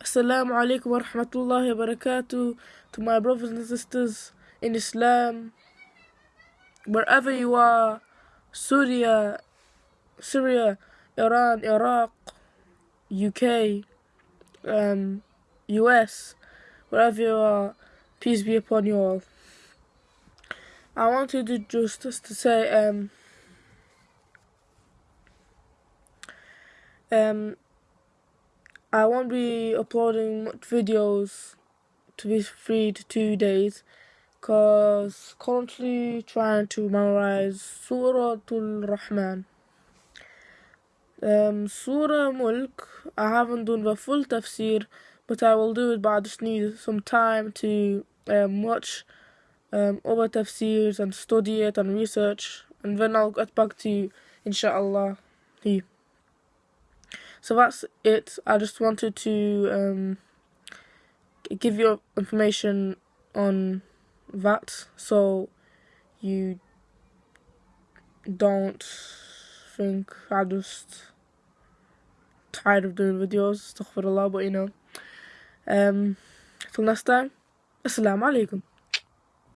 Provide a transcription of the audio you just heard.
Assalamu alaikum wa rahmatullahi wa barakatuh to my brothers and sisters in Islam, wherever you are, Syria, Syria, Iran, Iraq, UK, um, US, wherever you are, peace be upon you all. I wanted to just, just to say, um, um, I won't be uploading much videos to be free to two days because currently trying to memorize Surah Al-Rahman. Um, Surah Mulk, I haven't done the full tafsir, but I will do it, but I just need some time to um, watch um, other tafsirs and study it and research, and then I'll get back to you, inshallah. So that's it. I just wanted to um, give you information on that so you don't think I just tired of doing videos, astaghfirullah, but you know. Um, till next time, Assalamu alaikum.